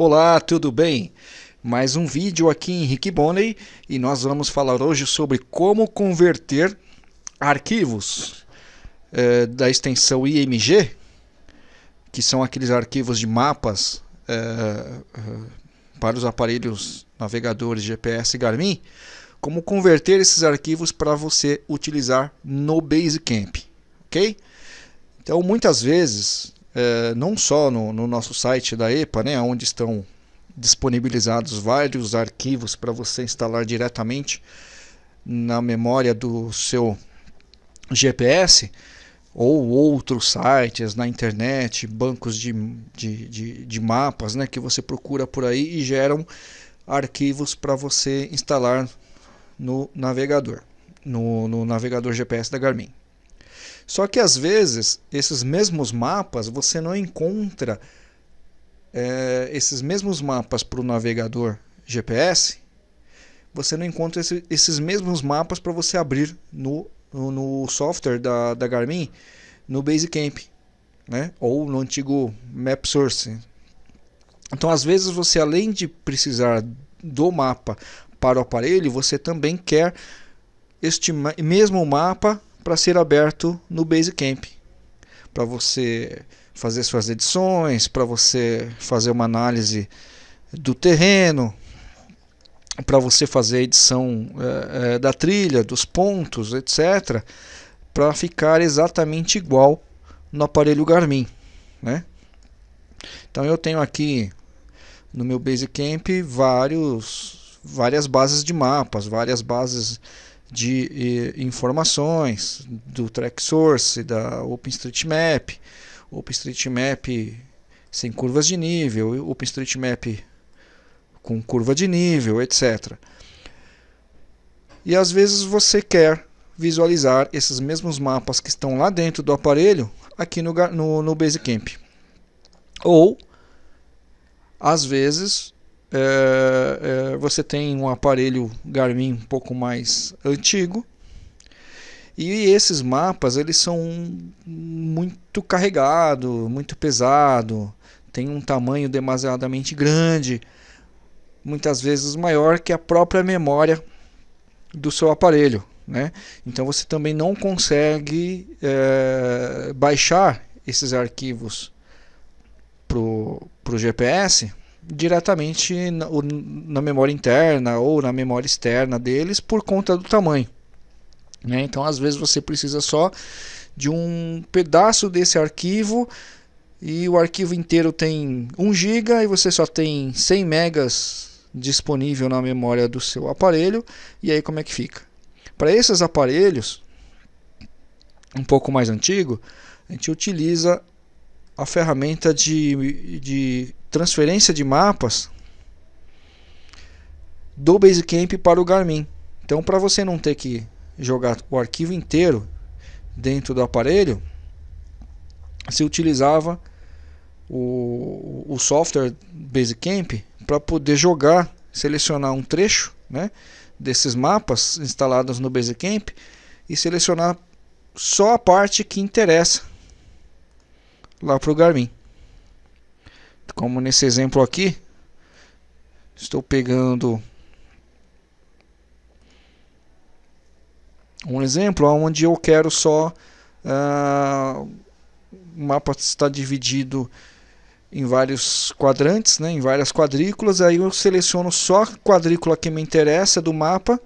Olá, tudo bem? Mais um vídeo aqui em Rick Bonney e nós vamos falar hoje sobre como converter arquivos eh, da extensão IMG, que são aqueles arquivos de mapas eh, eh, para os aparelhos navegadores GPS Garmin, como converter esses arquivos para você utilizar no Basecamp, ok? Então muitas vezes é, não só no, no, nosso site da EPA, né, onde estão disponibilizados vários arquivos para você instalar diretamente na memória do seu GPS, ou outros sites na internet, bancos de, de, de, de mapas né, que você procura por aí e geram arquivos para você instalar no navegador, no, no navegador GPS da Garmin. Só que às vezes esses mesmos mapas você não encontra é, esses mesmos mapas para o navegador GPS, você não encontra esse, esses mesmos mapas para você abrir no, no, no, software da, da Garmin no Basecamp, né? ou no antigo MapSource. Então, às vezes, você além de precisar do mapa para o aparelho, você também quer este mesmo mapa para ser aberto no Basecamp. Para você fazer suas edições, para você fazer uma análise do terreno, para você fazer a edição é, é, da trilha, dos pontos, etc. Para ficar exatamente igual no aparelho Garmin. Né? Então eu tenho aqui no meu Basecamp vários, várias bases de mapas, várias bases de informações do Track Source, da OpenStreetMap, OpenStreetMap sem curvas de nível, OpenStreetMap com curva de nível, etc. E às vezes você quer visualizar esses mesmos mapas que estão lá dentro do aparelho aqui no, no, no Basecamp. Ou, às vezes, é, é, você tem um aparelho Garmin um pouco mais antigo e esses mapas eles são muito carregado, muito pesado, tem um tamanho demasiadamente grande, muitas vezes maior que a própria memória do seu aparelho, né? Então você também não consegue é, baixar esses arquivos para o GPS diretamente na, memória interna ou na memória externa deles por conta do tamanho. Né? Então, às vezes, você precisa só de um pedaço desse arquivo e o arquivo inteiro tem 1 GB e você só tem 100 megas disponível na memória do seu aparelho. E aí, como é que fica? Para esses aparelhos um pouco mais antigo, a gente utiliza a ferramenta de, de transferência de mapas do Basecamp para o Garmin. Então, para você não ter que jogar o arquivo inteiro dentro do aparelho, se utilizava o, o software Basecamp para poder jogar, selecionar um trecho né, desses mapas instalados no Basecamp e selecionar só a parte que interessa lá para o Garmin como nesse exemplo aqui estou pegando um exemplo onde eu quero só uh, o mapa está dividido em vários quadrantes, né, em várias quadrículas, aí eu seleciono só a quadrícula que me interessa do mapa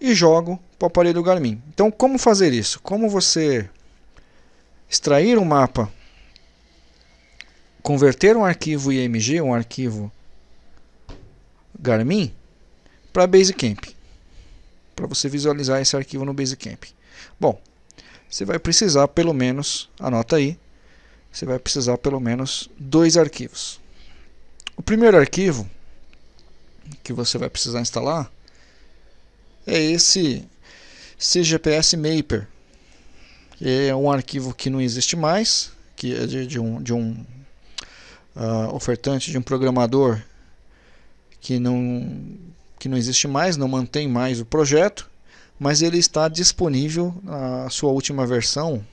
e jogo para o aparelho Garmin. Então como fazer isso? Como você extrair um mapa converter um arquivo IMG, um arquivo Garmin, para Basecamp. Para você visualizar esse arquivo no Basecamp. Bom, você vai precisar pelo menos, anota aí, você vai precisar pelo menos dois arquivos. O primeiro arquivo que você vai precisar instalar é esse CGPS Mapper. É um arquivo que não existe mais, que é de, de, um, de um uh, ofertante de um programador que não, que não existe mais, não mantém mais o projeto, mas ele está disponível, a sua última versão,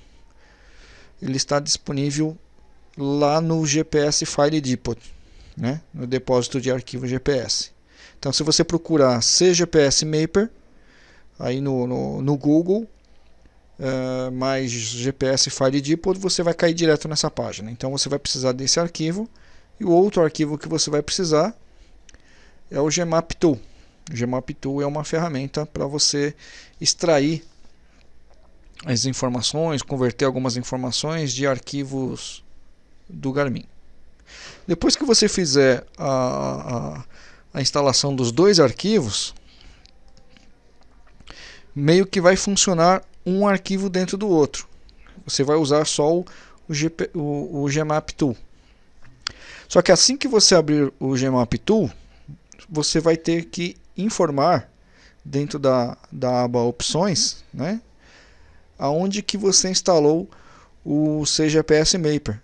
ele está disponível lá no GPS File Depot. né, no depósito de arquivo GPS. Então, se você procurar CGPS Mapper, aí no, no, no Google, uh, mais GPS File Depot, você vai cair direto nessa página. Então, você vai precisar desse arquivo. E o outro arquivo que você vai precisar é o Gmap Tool. O Gmap Tool é uma ferramenta para você extrair as informações, converter algumas informações de arquivos do Garmin. Depois que você fizer a, a, a instalação dos dois arquivos, meio que vai funcionar um arquivo dentro do outro. Você vai usar só o, o, GP, o, o Gmap Tool. Só que assim que você abrir o Gmap Tool, você vai ter que informar dentro da, da aba opções, né, aonde que você instalou o CGPS Mapper.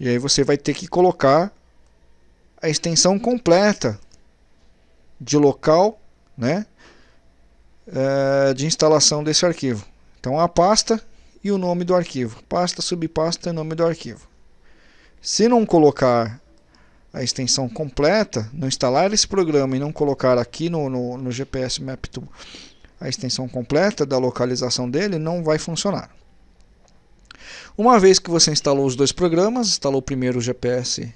E aí você vai ter que colocar a extensão completa de local, né, é, de instalação desse arquivo. Então a pasta e o nome do arquivo. Pasta, subpasta e nome do arquivo. Se não colocar a extensão completa, não instalar esse programa e não colocar aqui no, no, no GPS Map Tool a extensão completa da localização dele, não vai funcionar. Uma vez que você instalou os dois programas, instalou primeiro o GPS,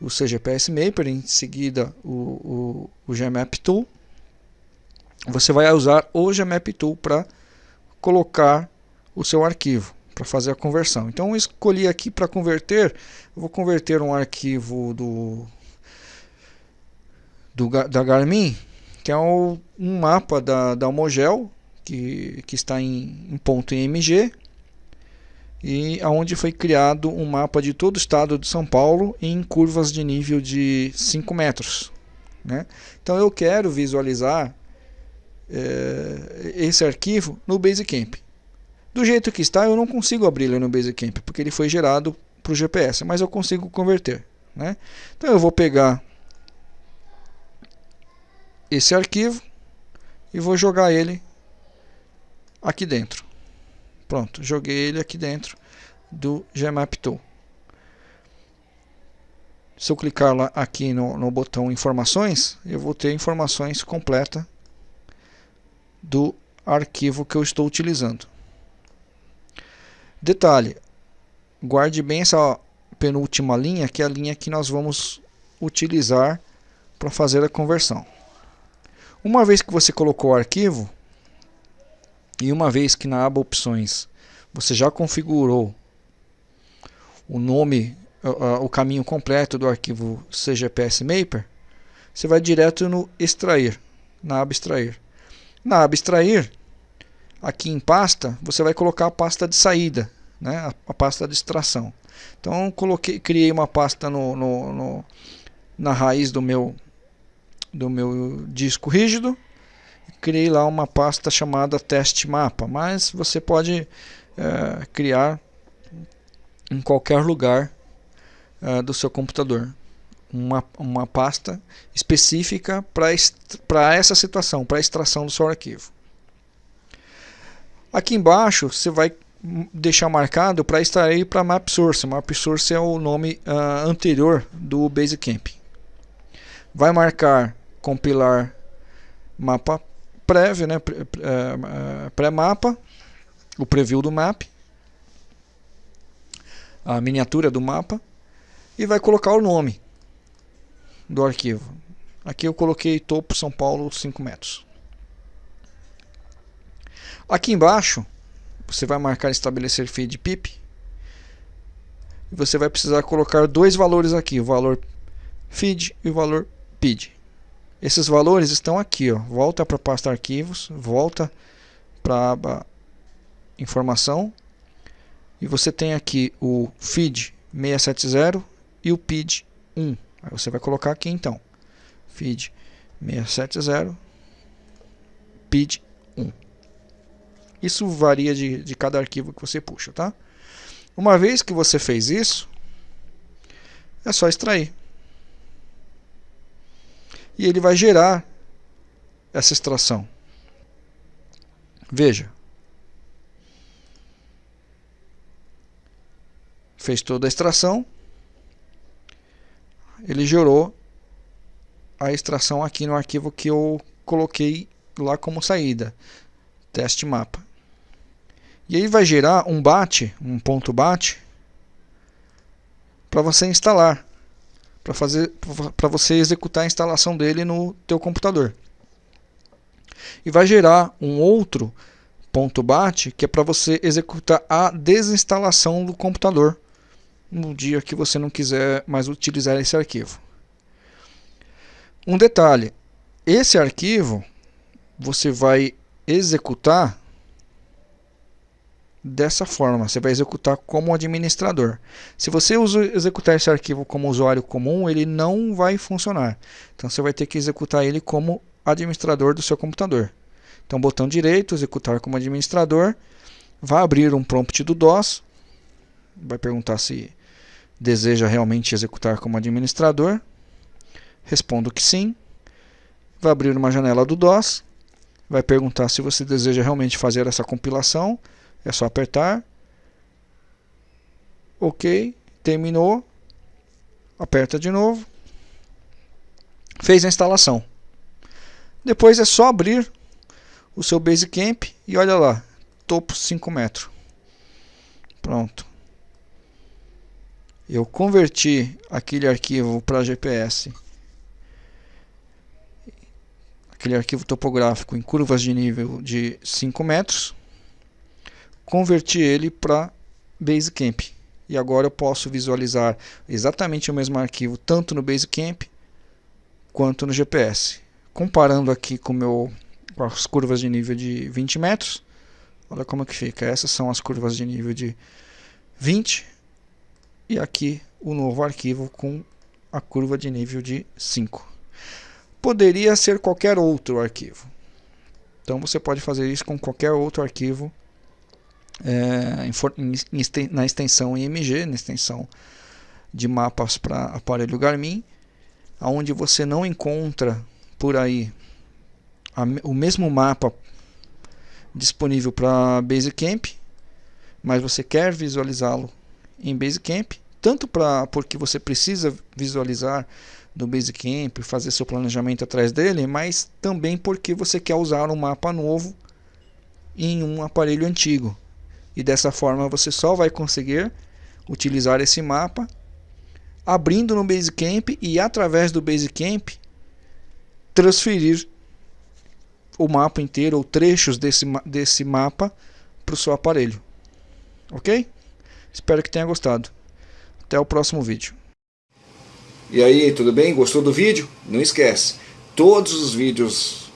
o CGPS Mapper, em seguida o, o, o Gmap Tool, você vai usar o Gmap Tool para colocar o seu arquivo, para fazer a conversão. Então escolhi aqui para converter, vou converter um arquivo do, do da Garmin, que é um, um mapa da, da Homogel, que, que está em, em ponto .img, e aonde foi criado um mapa de todo o estado de São Paulo em curvas de nível de 5 metros. Né? Então eu quero visualizar é, esse arquivo no Basecamp. Do jeito que está, eu não consigo abrir ele no Basecamp, porque ele foi gerado para o GPS, mas eu consigo converter. Né? Então eu vou pegar esse arquivo e vou jogar ele aqui dentro. Pronto, joguei ele aqui dentro do Gmap Tool. Se eu clicar lá aqui no, no botão informações, eu vou ter informações completa do arquivo que eu estou utilizando. Detalhe, guarde bem essa penúltima linha, que é a linha que nós vamos utilizar para fazer a conversão. Uma vez que você colocou o arquivo, e uma vez que na aba opções você já configurou o nome, o caminho completo do arquivo CGPS Mapper, você vai direto no extrair, na aba extrair. Na aba extrair, aqui em pasta, você vai colocar a pasta de saída, né? a, pasta de extração. Então coloquei, criei uma pasta no, no, no, na raiz do meu, do meu disco rígido criei lá uma pasta chamada teste mapa, mas você pode é, criar em qualquer lugar é, do seu computador uma, uma pasta específica para essa situação, para a extração do seu arquivo. Aqui embaixo você vai deixar marcado para extrair para map source. Map source é o nome uh, anterior do Basecamp. Vai marcar compilar mapa prévio, né, é, pré-mapa, o preview do map, a miniatura do mapa e vai colocar o nome do arquivo. Aqui eu coloquei topo São Paulo 5 metros. Aqui embaixo você vai marcar estabelecer feed pip e você vai precisar colocar dois valores aqui, o valor feed e o valor pid. Esses valores estão aqui, ó. volta para a pasta arquivos, volta para a aba informação e você tem aqui o feed 670 e o PID 1. Aí você vai colocar aqui então, feed 670 PID 1. Isso varia de, de cada arquivo que você puxa, tá? Uma vez que você fez isso, é só extrair e ele vai gerar essa extração. Veja. Fez toda a extração. Ele gerou a extração aqui no arquivo que eu coloquei lá como saída, teste mapa. E aí vai gerar um bat, um ponto bat, para você instalar, para fazer, para você executar a instalação dele no teu computador. E vai gerar um outro ponto .bat que é para você executar a desinstalação do computador no dia que você não quiser mais utilizar esse arquivo. Um detalhe, esse arquivo você vai executar dessa forma, você vai executar como administrador. Se você executar esse arquivo como usuário comum, ele não vai funcionar. Então você vai ter que executar ele como administrador do seu computador. Então botão direito, executar como administrador, vai abrir um prompt do DOS, vai perguntar se deseja realmente executar como administrador, Respondo que sim. Vai abrir uma janela do DOS. Vai perguntar se você deseja realmente fazer essa compilação. É só apertar. Ok. Terminou. Aperta de novo. Fez a instalação. Depois é só abrir o seu Basecamp e olha lá, topo 5 metros. Pronto. Eu converti aquele arquivo para GPS aquele arquivo topográfico em curvas de nível de 5 metros, converti ele para Basecamp. E agora eu posso visualizar exatamente o mesmo arquivo tanto no Basecamp quanto no GPS. Comparando aqui com, meu, com as curvas de nível de 20 metros, olha como é que fica. Essas são as curvas de nível de 20 e aqui o novo arquivo com a curva de nível de 5 poderia ser qualquer outro arquivo. Então você pode fazer isso com qualquer outro arquivo é, na extensão IMG, na extensão de mapas para aparelho Garmin, onde você não encontra por aí a, o mesmo mapa disponível para Basecamp, mas você quer visualizá-lo em Basecamp, tanto para porque você precisa visualizar do Basecamp, fazer seu planejamento atrás dele, mas também porque você quer usar um mapa novo em um aparelho antigo. E dessa forma você só vai conseguir utilizar esse mapa abrindo no Basecamp e através do Basecamp transferir o mapa inteiro ou trechos desse, desse mapa para o seu aparelho. Ok? Espero que tenha gostado. Até o próximo vídeo. E aí, tudo bem? Gostou do vídeo? Não esquece, todos os vídeos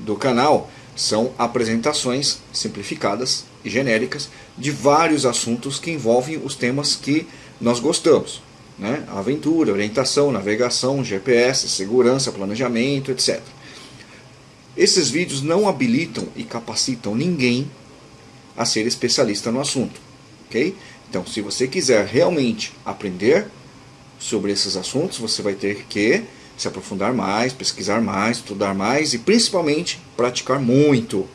do canal são apresentações simplificadas e genéricas de vários assuntos que envolvem os temas que nós gostamos. Né? Aventura, orientação, navegação, GPS, segurança, planejamento, etc. Esses vídeos não habilitam e capacitam ninguém a ser especialista no assunto. ok? Então, se você quiser realmente aprender sobre esses assuntos, você vai ter que se aprofundar mais, pesquisar mais, estudar mais e principalmente praticar muito.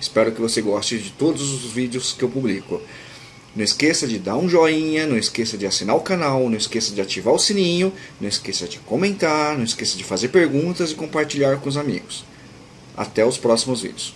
Espero que você goste de todos os vídeos que eu publico. Não esqueça de dar um joinha, não esqueça de assinar o canal, não esqueça de ativar o sininho, não esqueça de comentar, não esqueça de fazer perguntas e compartilhar com os amigos. Até os próximos vídeos.